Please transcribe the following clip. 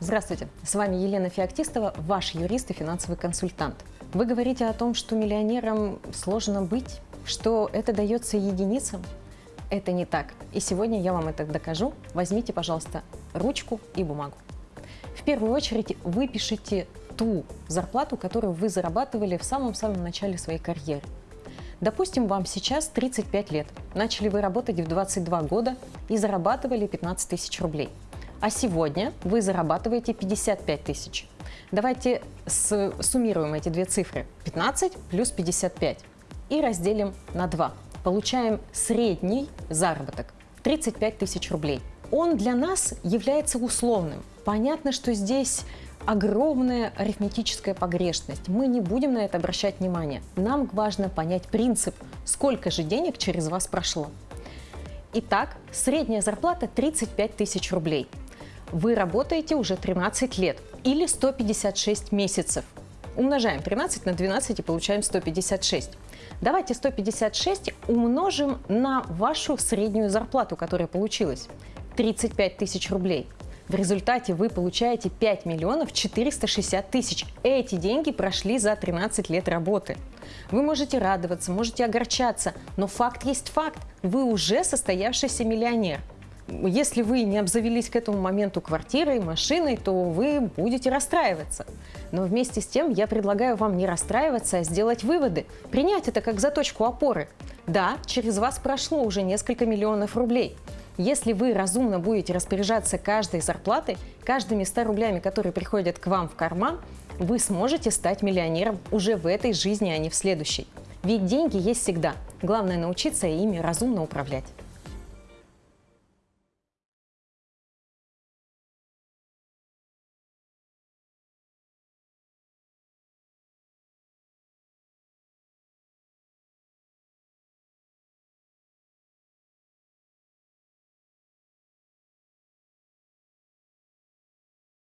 Здравствуйте, с вами Елена Феоктистова, ваш юрист и финансовый консультант. Вы говорите о том, что миллионерам сложно быть, что это дается единицам. Это не так. И сегодня я вам это докажу. Возьмите, пожалуйста, ручку и бумагу. В первую очередь вы пишите ту зарплату, которую вы зарабатывали в самом-самом начале своей карьеры. Допустим, вам сейчас 35 лет. Начали вы работать в 22 года и зарабатывали 15 тысяч рублей. А сегодня вы зарабатываете 55 тысяч. Давайте суммируем эти две цифры. 15 плюс 55 и разделим на 2. Получаем средний заработок 35 тысяч рублей. Он для нас является условным. Понятно, что здесь огромная арифметическая погрешность. Мы не будем на это обращать внимание. Нам важно понять принцип, сколько же денег через вас прошло. Итак, средняя зарплата 35 тысяч рублей. Вы работаете уже 13 лет или 156 месяцев. Умножаем 13 на 12 и получаем 156. Давайте 156 умножим на вашу среднюю зарплату, которая получилась. 35 тысяч рублей. В результате вы получаете 5 миллионов 460 тысяч. Эти деньги прошли за 13 лет работы. Вы можете радоваться, можете огорчаться, но факт есть факт. Вы уже состоявшийся миллионер. Если вы не обзавелись к этому моменту квартирой, машиной, то вы будете расстраиваться. Но вместе с тем я предлагаю вам не расстраиваться, а сделать выводы, принять это как заточку опоры. Да, через вас прошло уже несколько миллионов рублей. Если вы разумно будете распоряжаться каждой зарплатой, каждыми 100 рублями, которые приходят к вам в карман, вы сможете стать миллионером уже в этой жизни, а не в следующей. Ведь деньги есть всегда. Главное научиться ими разумно управлять.